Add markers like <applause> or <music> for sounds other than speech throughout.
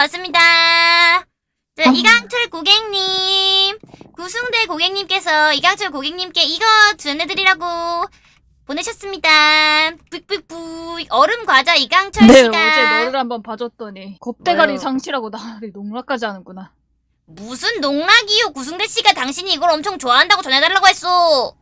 왔습니다. 자, 어. 이강철 고객님. 구승대 고객님께서 이강철 고객님께 이거 전해드리라고 보내셨습니다. 뿌뿌뿌. 얼음 과자 이강철 네, 씨가. 어제 너를 한번 봐줬더니 겁대가리 왜요? 상실하고 나를 농락까지 하는구나. 무슨 농락이요. 구승대 씨가 당신이 이걸 엄청 좋아한다고 전해달라고 했어.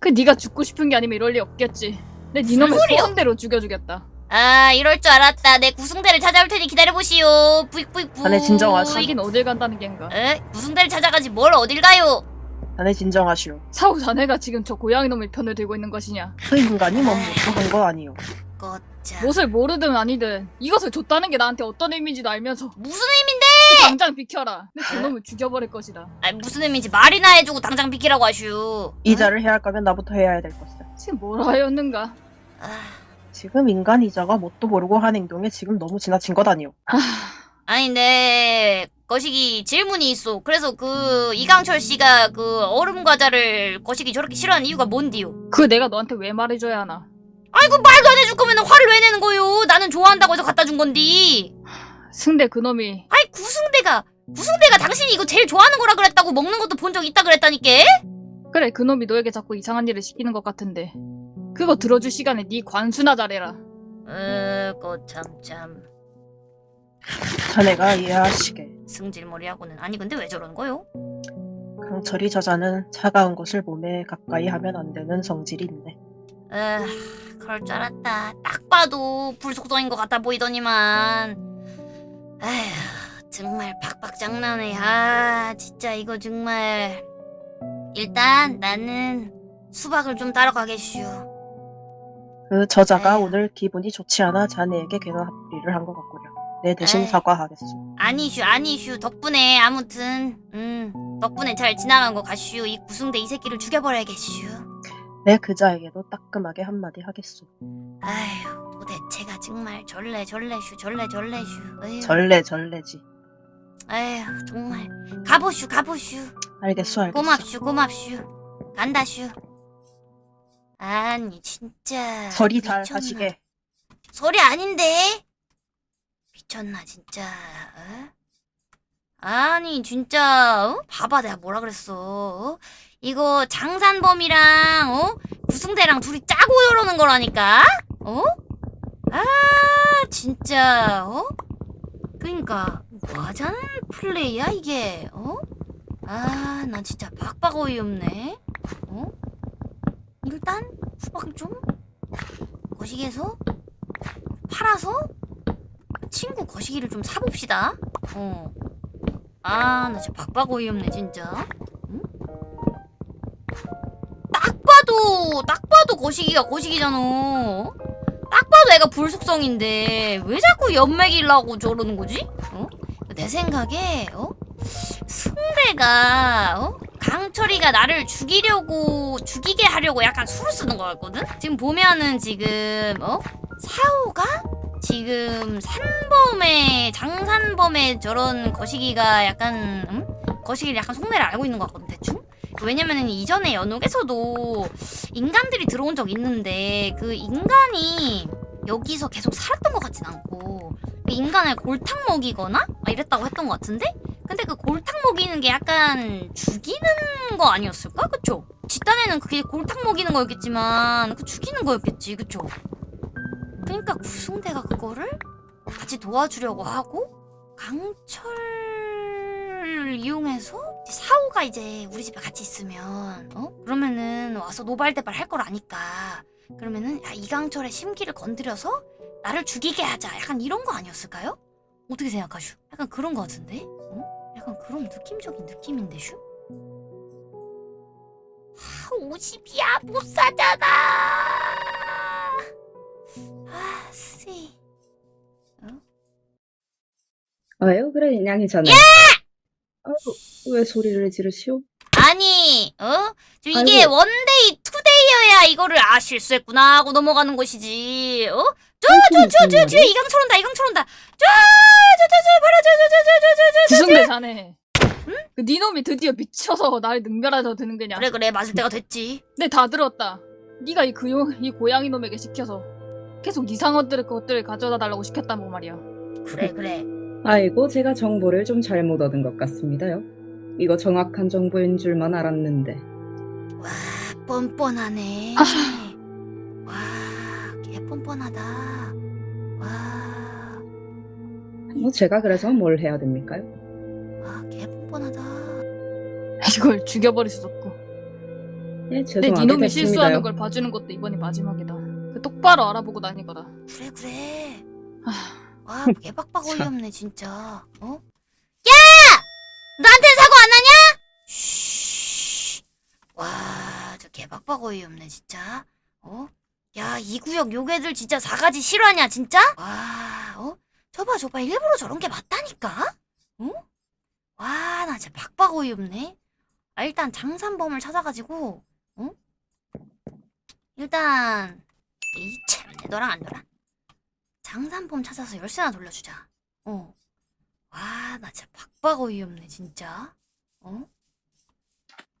그 네가 죽고 싶은 게 아니면 이럴 리 없겠지. 내 니놈의 소리야? 소원대로 죽여주겠다. 아, 이럴 줄 알았다. 내 구승대를 찾아올 테니 기다려보시오. 뿌이뿌이뿌. 자네 진정하시. 하긴 어딜 간다는 겐가. 에? 구승대를 찾아가지 뭘 어딜 가요? 자네 진정하시오. 사후 자네가 지금 저 고양이 놈의 편을 들고 있는 것이냐. 그 인간이 뭐 못한 거 아니오. 거짜. 무엇을 모르든 아니든 이것을 줬다는 게 나한테 어떤 의미인지도 알면서 무슨 의미인데? 당장 비켜라. 내 저놈을 죽여버릴 것이다. 아니 무슨 의미인지 말이나 해주고 당장 비키라고 하슈. 이자를 해야 할 거면 나부터 해야 될 것을. 지금 뭐라 하였는가? 아, 지금 인간 이자가 뭣도 모르고 한 행동에 지금 너무 지나친 것 아니오. 아니 내 거시기 질문이 있어. 그래서 그 이강철 씨가 그 얼음 과자를 거시기 저렇게 싫어하는 이유가 뭔디요? 그 내가 너한테 왜 말해줘야 하나? 아이고 말도 안 해줄 거면 화를 왜 내는 거요? 나는 좋아한다고 해서 갖다 준 건디. 승대 그놈이 아이 구승대가 구승대가 당신이 이거 제일 좋아하는 거라 그랬다고 먹는 것도 본 적 있다 그랬다니까? 그래 그놈이 너에게 자꾸 이상한 일을 시키는 것 같은데 그거 들어줄 시간에 네 관수나 잘해라. 어, 거참참 자네가 이해하시게. 승질머리하고는 아니 근데 왜 저러는 거요? 강철이 저자는 차가운 것을 몸에 가까이 하면 안 되는 성질이 있네. 에휴, 그럴 줄 알았다. 딱 봐도 불속성인 것 같아 보이더니만. 에휴, 정말 팍팍 장난해. 아, 진짜 이거 정말. 일단 나는 수박을 좀 따러 가겠슈. 그 저자가 에휴. 오늘 기분이 좋지 않아 자네에게 괜한 합의를 한 것 같구려. 내 대신 에휴. 사과하겠소. 아니슈, 아니슈. 덕분에 아무튼, 음, 덕분에 잘 지나간 거 같슈. 이 구승대 이 새끼를 죽여버려야겠슈. 내 그자에게도 따끔하게 한마디 하겠소. 아휴, 도대체가 정말 절레 절레슈, 절레 절레슈. 에휴. 절레 절레지. 에휴 정말 가보슈 가보슈 알겠소 알겠소. 고맙슈 고맙슈 간다슈 아니 진짜 잘 미쳤나. 하시게. 소리 아닌데 미쳤나 진짜 어? 아니 진짜 어? 봐봐 내가 뭐라 그랬어 어? 이거 장산범이랑 어? 구승대랑 둘이 짜고 이러는 거라니까 어? 아 진짜 어? 그니까 뭐 하자는 플레이야 이게 어? 아 나 진짜 박박 어이없네 어? 일단 수박을 좀 거시기에서 팔아서 친구 거시기를 좀 사봅시다 어. 아나 진짜 박박 어이없네 진짜 응? 딱 봐도 딱 봐도 거시기가 거시기잖아 딱 봐도 애가 불속성인데 왜 자꾸 연맥이려고 저러는 거지? 어? 내 생각에 어? 승대가 어? 강철이가 나를 죽이려고 죽이게 하려고 약간 수를 쓰는 거 같거든? 지금 보면은 지금 어? 사오가 지금 산범의 장산범의 저런 거시기가 약간 음? 거시기를 약간 속내를 알고 있는 것 같거든 대충? 왜냐면은 이전에 연옥에서도 인간들이 들어온 적 있는데 그 인간이 여기서 계속 살았던 것 같진 않고 그 인간을 골탕 먹이거나 막 이랬다고 했던 것 같은데 근데 그 골탕 먹이는 게 약간 죽이는 거 아니었을까? 그쵸? 집단에는 그게 골탕 먹이는 거였겠지만 그 죽이는 거였겠지 그쵸? 그러니까 구승대가 그거를 같이 도와주려고 하고 강철을 이용해서 사오가 이제 우리 집에 같이 있으면 어? 그러면은 와서 노발대발 할 걸 아니까 그러면은 야 이강철의 심기를 건드려서 나를 죽이게 하자 약간 이런 거 아니었을까요? 어떻게 생각하슈? 약간 그런 거 같은데? 어? 약간 그런 느낌적인 느낌인데 슈? 하 50이야 못 사잖아 아 쓰이 왜요? 그래 인양이잖아요. 아이고 왜 소리를 지르시오? 아니, 어? 좀 이게 아이고. 원데이, 플레이어야 이거를 아 실수했구나 하고 넘어가는 것이지 어? 저저저저저 이강철 온다 이강철 온다 저저저저 바로 저저저저저저 기승대사네 응? 그 니놈이 드디어 미쳐서 나를 능멸하자 드는 게냐 그래 그래 맞을 때가 됐지 네 다 들었다 네가 이, 그, 용, 이 고양이 놈에게 시켜서 계속 이상한들의 것들을 가져다 달라고 시켰다고 말이야 그래 그래 아이고 제가 정보를 좀 잘못 얻은 것 같습니다요 이거 정확한 정보인 줄만 알았는데 와 뻔뻔하네. 아. 와, 개 뻔뻔하다. 와, 뭐 제가 그래서 뭘 해야 됩니까요? 와, 개 뻔뻔하다. 이걸 죽여버릴 수 없고. 예, 근데 죄송하게 니놈이 됐습니다요. 실수하는 걸 봐주는 것도 이번이 마지막이다. 그 똑바로 알아보고 다니거라. 그래 그래. 아, 와, <laughs> 개빡빡 참. 어이없네 진짜. 어? 야! 나한테 사고 안 하냐? 쉬. 와, 저 개빡빡 어이없네 진짜. 어? 야, 이 구역 요괴들 진짜 사가지 실화냐 진짜? 와, 어? 저봐 저봐 일부러 저런 게 맞다니까? 어? 와, 나 진짜 박박 어이없네. 아, 일단 장산범을 찾아가지고, 어? 일단 이참 너랑 안 놀아. 장산범 찾아서 열쇠나 돌려주자. 어. 와, 나 진짜 박박 어이없네, 진짜. 어?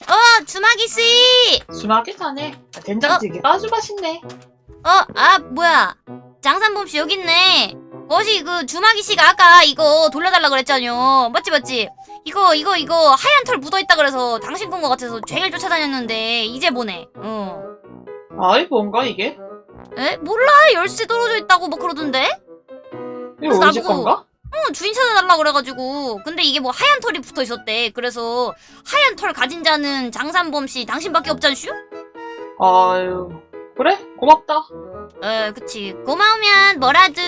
어, 주마기 씨! 순하게 사네. 된장찌개 가 아주 맛있네. 어, 아, 뭐야. 장산범 씨 여기 있네. 어시 그 주마기 씨가 아까 이거 돌려달라 그랬잖요. 맞지, 맞지? 이거, 이거, 이거 하얀 털 묻어있다 그래서 당신 건 것 같아서 쟁일 쫓아다녔는데 이제 보내. 어. 아이 뭔가 이게? 에? 몰라. 열쇠 떨어져 있다고 뭐 그러던데? 이거 집 나보고- 건가? 어, 주인 찾아달라 그래가지고. 근데 이게 뭐 하얀 털이 붙어 있었대. 그래서 하얀 털 가진 자는 장산범 씨 당신밖에 없잖슈? 아유 그래 고맙다. 에, 그치. 고마우면 뭐라도.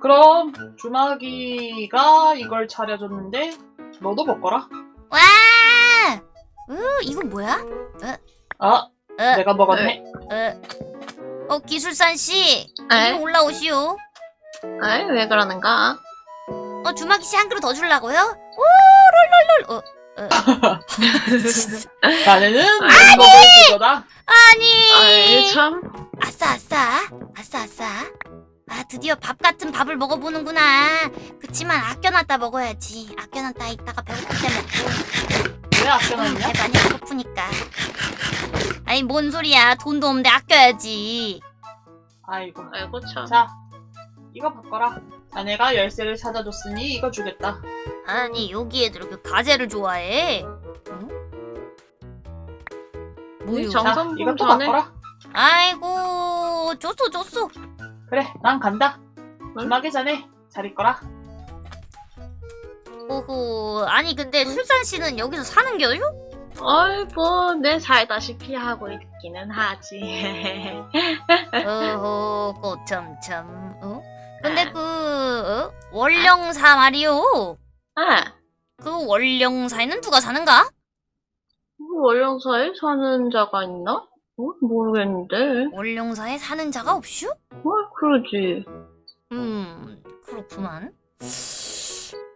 그럼 주마기가 이걸 차려줬는데 너도 먹거라. 와! 으, 이건 뭐야? 아 에, 내가 먹었네. 에. 어, 기술산 씨. 에? 이리 올라오시오. 아이, 왜 그러는가? 어, 주마기 씨한 그릇 더 주려고요? 오, 롤롤롤. 어, 어. <laughs> 나는 먹을 그거다. 아니. 아이, 참. 아싸 아싸 아싸 아싸 아 드디어 밥 같은 밥을 먹어보는구나 그치만 아껴놨다 먹어야지 아껴놨다 이따가 배고플 때 먹고 왜 아껴놨냐? 배 많이 안 고프니까 아니 뭔 소리야 돈도 없는데 아껴야지 아이고. 아이고, 참. 자 이거 바꿔라. 자네가 열쇠를 찾아줬으니 이거 주겠다. 아니 여기 애들 그 가재를 좋아해 응? 뭐요 정- 자 정성분 이것도 전에- 바꿔라. 아이고 줬어 줬어 그래 난 간다. 주마기 전에 잘 있거라. 오호 아니 근데 술산 씨는 여기서 사는 겨요? 아이, 뭐, 내 살다시피 하고 있기는 하지. <laughs> 어허 꼬참참 어? 근데 그 어? 월령사 말이요 아, 그 월령사에는 누가 사는가? 월령사에 사는 자가 있나? 어? 모르겠는데. 월령사에 사는 자가 없슈? 어, 그러지. 음 그렇구만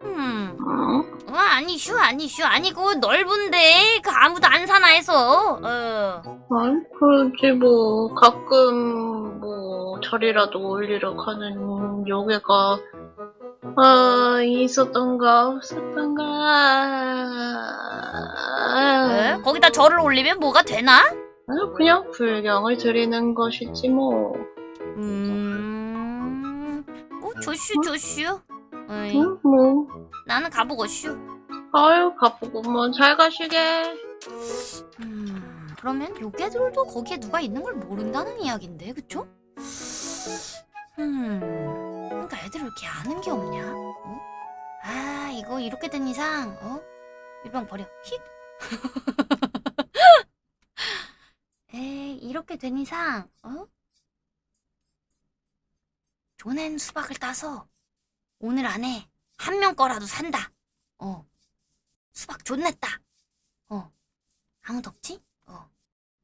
음 어? 어, 아니 슈 아니 슈 아니고 넓은데 그 아무도 안 사나 해서 어 아이, 그러지, 뭐, 가끔, 뭐, 절이라도 올리러 가는 요괴가, 아, 있었던가, 없었던가. 에? 거기다 절을 올리면 뭐가 되나? 아니, 그냥 불경을 드리는 것이지, 뭐. 음... 뭐 조슈 조슈 어이, 응, 뭐. 나는 가보고 슈 아유, 가보고, 뭐, 잘 가시게. 음, 그러면 요괴들도 거기에 누가 있는 걸 모른다는 이야긴데, 그쵸? 음, 그러니까 애들 왜 이렇게 아는 게 없냐? 어? 아, 이거 이렇게 된 이상, 어? 일방 버려. 휙. <laughs> 에이, 이렇게 된 이상, 어? 조낸 수박을 따서 오늘 안에 한 명 거라도 산다. 어. 수박 존냈다. 어. 아무도 없지? 어.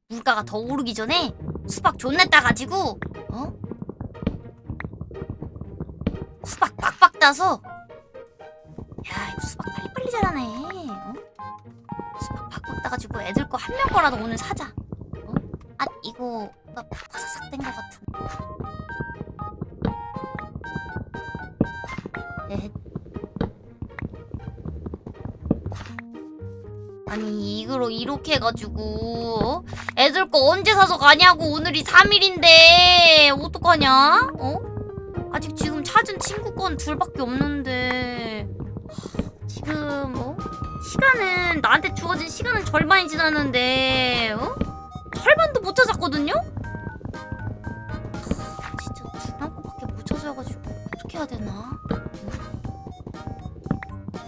물가가 더 오르기 전에 수박 존내 따가지고, 어? 수박 빡빡 따서, 야, 이거 수박 빨리빨리 자라네. 어? 수박 빡빡 따가지고 애들 거 한 명 거라도 오늘 사자. 어? 아, 이거, 나 바사삭 된것 같은. 에 아니 이거로 이렇게 해가지고 어? 애들 거 언제 사서 가냐고 오늘이 3일인데 어떡하냐? 어? 아직 지금 찾은 친구 건 둘밖에 없는데 하, 지금 어? 시간은 나한테 주어진 시간은 절반이 지났는데 어? 절반도 못 찾았거든요? 하, 진짜 중요한 거밖에 못 찾아가지고 어떻게 해야 되나?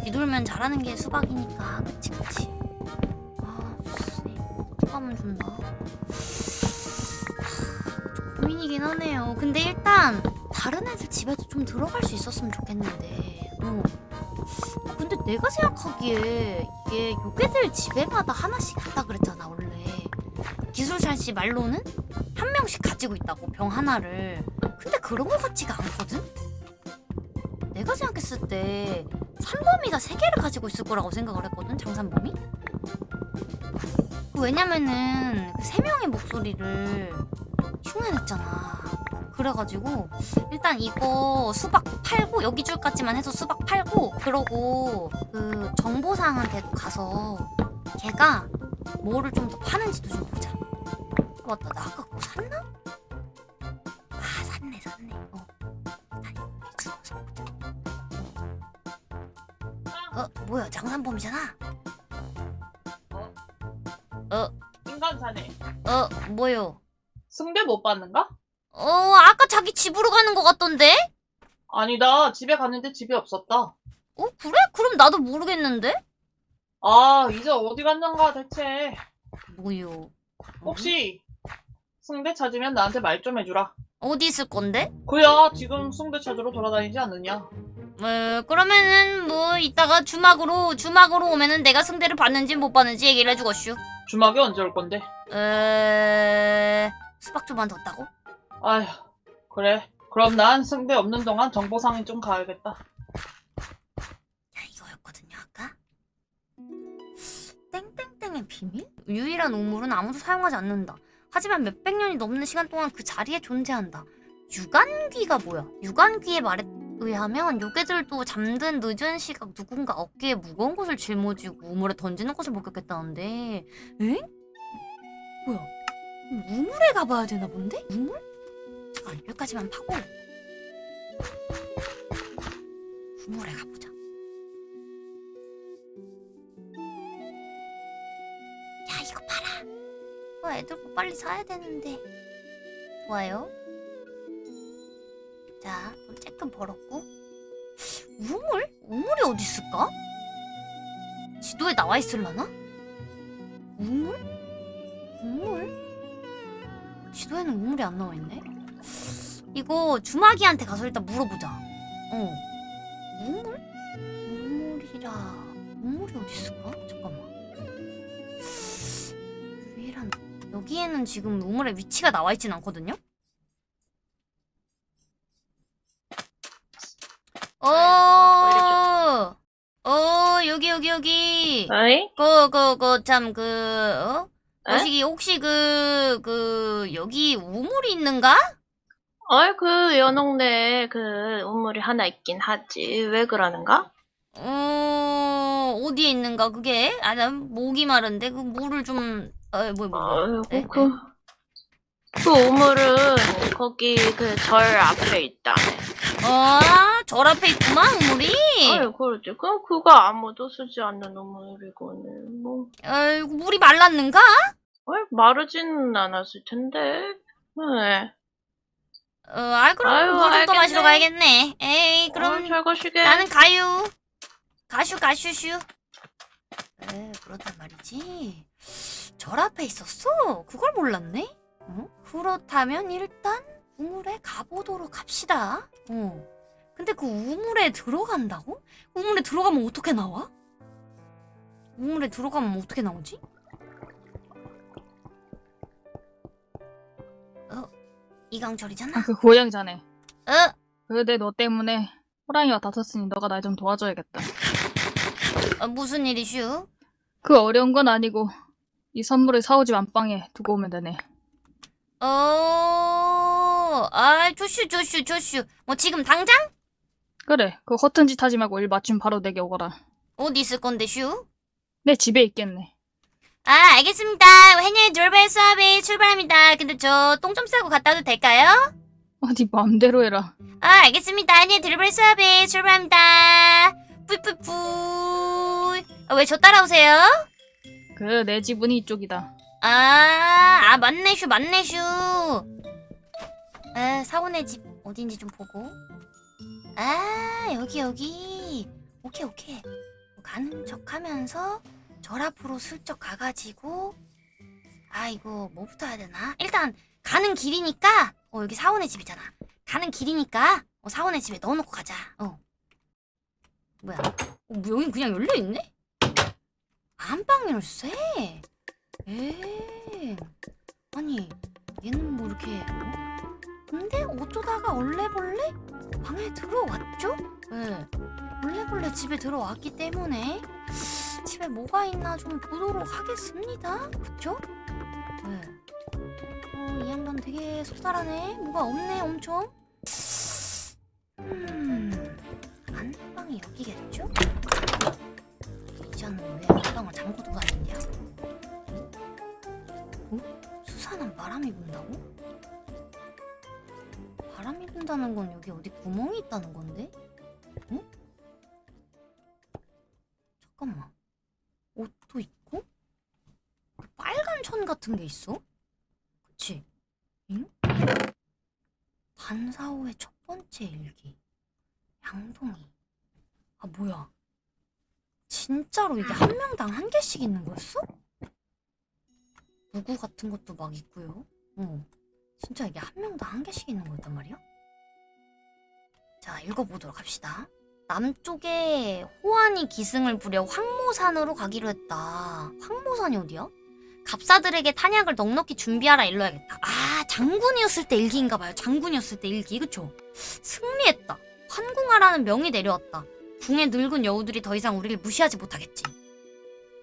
뒤돌면 잘하는 게 수박이니까 그치 그치. 하, 좀 고민이긴 하네요. 근데 일단 다른 애들 집에도 좀 들어갈 수 있었으면 좋겠는데. 어. 근데 내가 생각하기에 이게 요괴들 집에마다 하나씩 있다 그랬잖아 원래. 기술살 씨 말로는 한 명씩 가지고 있다고 병 하나를. 근데 그런 거 같지가 않거든? 내가 생각했을 때 산범이가 세 개를 가지고 있을 거라고 생각을 했거든 장산범이 왜냐면은 그세 명의 목소리를 흉내냈잖아. 그래가지고 일단 이거 수박 팔고 여기 줄까지만 해서 수박 팔고 그러고 그 정보상한테도 가서 걔가 뭐를 좀 더 파는지도 좀 보자. 어, 맞다 나 아까 그거 샀나? 아 샀네 샀네. 어. 아니 보자. 어 뭐야 장산범이잖아 인간 사네. 어 뭐요 승대 못 받는가? 어 아까 자기 집으로 가는 것 같던데 아니다. 집에 갔는데 집에 없었다. 어 그래? 그럼 나도 모르겠는데 아, 이제 어디 갔는가 대체. 뭐요 혹시 승대 찾으면 나한테 말 좀 해주라. 어디 있을 건데? 그야 지금 승대 찾으러 돌아다니지 않느냐? 어, 그러면은 뭐 이따가 주막으로 주막으로 오면은 내가 승대를 받는지 못 받는지 얘기를 해주겠슈. 주막에 언제 올 건데? 에... 수박 좀만 뒀다고? 아휴, 그래. 그럼 난 승대 없는 동안 정보상에 좀 가야겠다. 야 이거였거든요 아까. 땡땡땡의 비밀? 유일한 우물은 아무도 사용하지 않는다. 하지만 몇백 년이 넘는 시간 동안 그 자리에 존재한다. 유관귀가 뭐야? 유관귀의 말에 의하면 요괴들도 잠든 늦은 시각 누군가 어깨에 무거운 것을 짊어지고 우물에 던지는 것을 목격했다는데 엥? 뭐야? 우물에 가봐야 되나 본데? 우물? 잠깐 여기까지만 파고 우물에 가보자 야 이거 봐라 어, 애들 거 빨리 사야 되는데 좋아요 자, 돈 조금 벌었고 우물? 우물이 어디 있을까? 지도에 나와 있을라나? 우물? 우물? 지도에는 우물이 안 나와 있네. 이거 주마기한테 가서 일단 물어보자. 어. 우물? 우물이라. 우물이 어디 있을까? 잠깐만. 유일한 여기에는 지금 우물의 위치가 나와 있진 않거든요. 어, 어, 여기, 여기. 어이? 그, 그, 그, 참, 그, 어? 에? 거시기, 혹시 그, 그, 여기 우물이 있는가? 어이, 그, 연옥내에 그, 우물이 하나 있긴 하지. 왜 그러는가? 어, 어디에 있는가, 그게? 아, 난 목이 마른데, 그 물을 좀, 어, 뭐, 뭐, 뭐. 에? 아이고, 그, 그 우물은 거기 그 절 앞에 있다네. 어, 절 앞에 있구만, 우물이. 아이, 그러지. 그, 그거 아무도 쓰지 않는 우물이고는, 뭐. 아이고, 물이 말랐는가? 어이, 마르지는 않았을 텐데. 네. 어, 아, 그럼 아유, 또 알겠네. 마시러 가야겠네. 에이, 그럼 그럼 잘 가시게. 나는 가유. 가슈 가슈슈. 에 그렇단 말이지. 절 앞에 있었어? 그걸 몰랐네? 어? 그렇다면 일단 우물에 가보도록 합시다. 어. 근데 그 우물에 들어간다고? 우물에 들어가면 어떻게 나와? 우물에 들어가면 어떻게 나오지? 어? 이강철이잖아. 아, 그 고양이자네. 어? 근데 너 때문에 호랑이와 다퉜으니 너가 날 좀 도와줘야겠다. 어, 무슨 일이슈? 그 어려운 건 아니고 이 선물을 사오집 안방에 두고 오면 되네. 어, 아, 조슈, 조슈, 조슈. 뭐 지금 당장? 그래, 그 허튼 짓 하지 말고 일 마치면 바로 내게 오거라. 어디 있을 건데, 슈? 내 집에 있겠네. 아, 알겠습니다. 해녀의 돌발 수업이 출발합니다. 근데 저 똥 좀 싸고 갔다 와도 될까요? 어디 마음대로 해라. 아, 알겠습니다. 아니, 드리블 수업에 출발합니다. 뿌이뿌이뿌이. 아, 왜저 따라오세요? 그 내 지분이 이쪽이다. 아, 아, 맞네, 슈, 맞네, 슈. 아, 사원의 집 어딘지 좀 보고. 아, 여기, 여기. 오케이, 오케이. 가는 척 하면서 절 앞으로 슬쩍 가가지고. 아, 이거 뭐부터 해야 되나? 일단, 가는 길이니까. 어, 여기 사원의 집이잖아. 가는 길이니까. 어, 사원의 집에 넣어놓고 가자. 어. 뭐야? 어, 뭐 여긴 그냥 열려있네? 안방 열쇠? 에이. 아니, 얘는 뭐 이렇게. 어? 근데 어쩌다가 얼레벌레 방에 들어왔죠? 네. 얼레벌레 집에 들어왔기 때문에 집에 뭐가 있나 좀 보도록 하겠습니다. 그쵸? 네. 어, 이 양반 되게 속살하네. 뭐가 없네, 엄청. 분다는 건 여기 어디 구멍이 있다는 건데? 어? 잠깐만. 옷도 있고? 그 빨간 천 같은 게 있어? 그치? 응? 반사호의 첫 번째 일기. 양동이. 아, 뭐야. 진짜로 이게 한 명당 한 개씩 있는 거였어? 무구 같은 것도 막 있고요. 어. 진짜 이게 한 명당 한 개씩 있는 거였단 말이야? 자, 읽어보도록 합시다. 남쪽에 호환이 기승을 부려 황모산으로 가기로 했다. 황모산이 어디야? 갑사들에게 탄약을 넉넉히 준비하라 일러야겠다. 아, 장군이었을 때 일기인가 봐요. 장군이었을 때 일기, 그쵸? 승리했다. 환궁하라는 명이 내려왔다. 궁의 늙은 여우들이 더 이상 우리를 무시하지 못하겠지.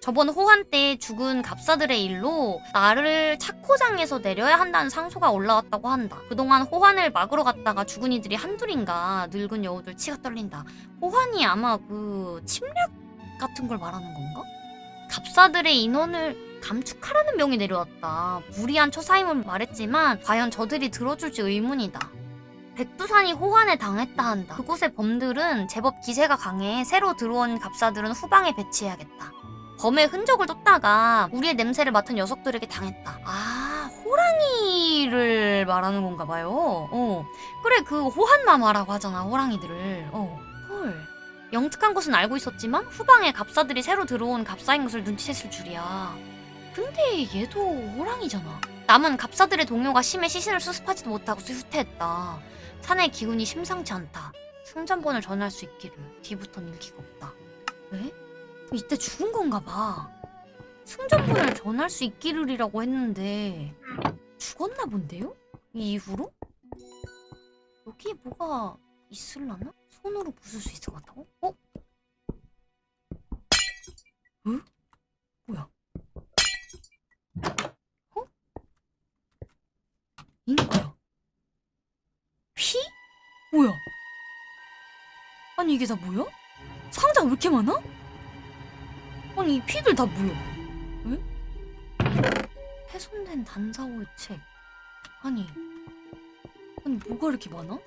저번 호환 때 죽은 갑사들의 일로 나를 차코장에서 내려야 한다는 상소가 올라왔다고 한다. 그동안 호환을 막으러 갔다가 죽은 이들이 한둘인가 늙은 여우들 치가 떨린다. 호환이 아마 그 침략 같은 걸 말하는 건가? 갑사들의 인원을 감축하라는 명이 내려왔다. 무리한 처사임을 말했지만 과연 저들이 들어줄지 의문이다. 백두산이 호환에 당했다 한다. 그곳의 범들은 제법 기세가 강해 새로 들어온 갑사들은 후방에 배치해야겠다. 범의 흔적을 쫓다가 우리의 냄새를 맡은 녀석들에게 당했다. 아, 호랑이를 말하는 건가 봐요. 어. 그래, 그 호한마마라고 하잖아, 호랑이들을. 어. 헐. 영특한 것은 알고 있었지만 후방에 갑사들이 새로 들어온 갑사인 것을 눈치챘을 줄이야. 근데 얘도 호랑이잖아. 남은 갑사들의 동료가 심해 시신을 수습하지도 못하고 후퇴했다. 산의 기운이 심상치 않다. 승전본을 전할 수 있기를 뒤부턴 일기가 없다. 왜? 이때 죽은 건가 봐. 승전본을 전할 수 있기를이라고 했는데 죽었나 본데요? 이 이후로? 여기에 뭐가 있을라나? 손으로 부술 수 있을 것 같다고? 어? 어? 뭐야? 어? 이는 뭐야? 피? 뭐야? 아니 이게 다 뭐야? 상자가 왜 이렇게 많아? 아니 이 피들 다 뭐야? 에? 훼손된 단사호의 책 아니 아니 뭐가 이렇게 많아?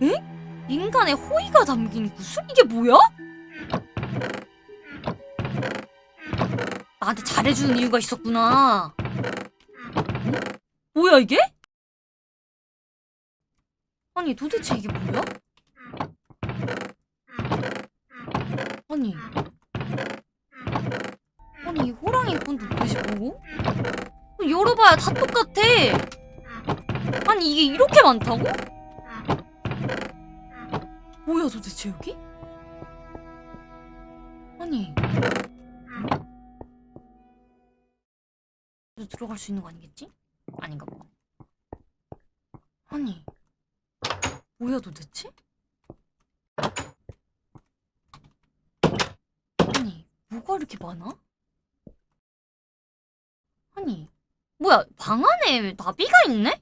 에? 인간의 호의가 담긴 구슬? 이게 뭐야? 나한테 잘해주는 이유가 있었구나 응? 뭐야 이게? 아니 도대체 이게 뭐야? 아니 호랑이 건도 도대체 뭐고? 열어봐야 다 똑같아 아니 이게 이렇게 많다고? 뭐야 도대체 여기? 아니 응? 들어갈 수 있는 거 아니겠지? 아닌가 봐 아니 뭐야 도대체? 아니 뭐가 이렇게 많아? 뭐야 방 안에 나비가 있네?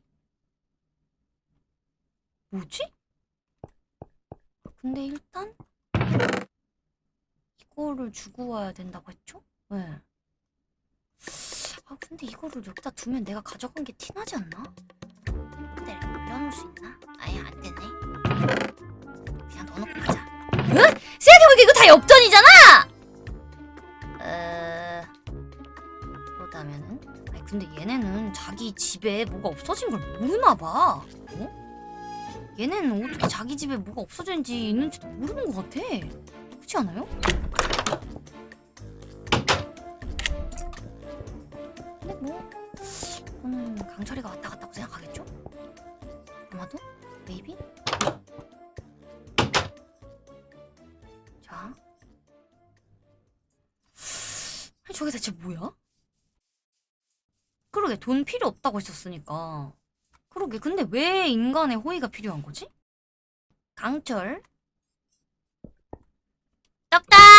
뭐지? 근데 일단 이거를 주고 와야 된다고 했죠? 네. 아 근데 이거를 여기다 두면 내가 가져간 게 티나지 않나? 근데 숨겨놓을 수 있나? 아예 안 되네. 그냥 넣어놓고 가자. 응? 생각해보니까 이거 다 엽전이잖아! 어... 그렇다면은? 근데 얘네는 자기 집에 뭐가 없어진 걸 모르나 봐. 어? 얘네는 어떻게 자기 집에 뭐가 없어진지 있는지도 모르는 것 같아. 그렇지 않아요? 근데 뭐 이거는 강철이가 왔다 갔다고 생각하겠죠? 아마도? 메이비? 자 저게 대체 뭐야? 그러게 돈 필요 없다고 했었으니까. 그러게 근데 왜 인간의 호의가 필요한 거지? 강철? 떡당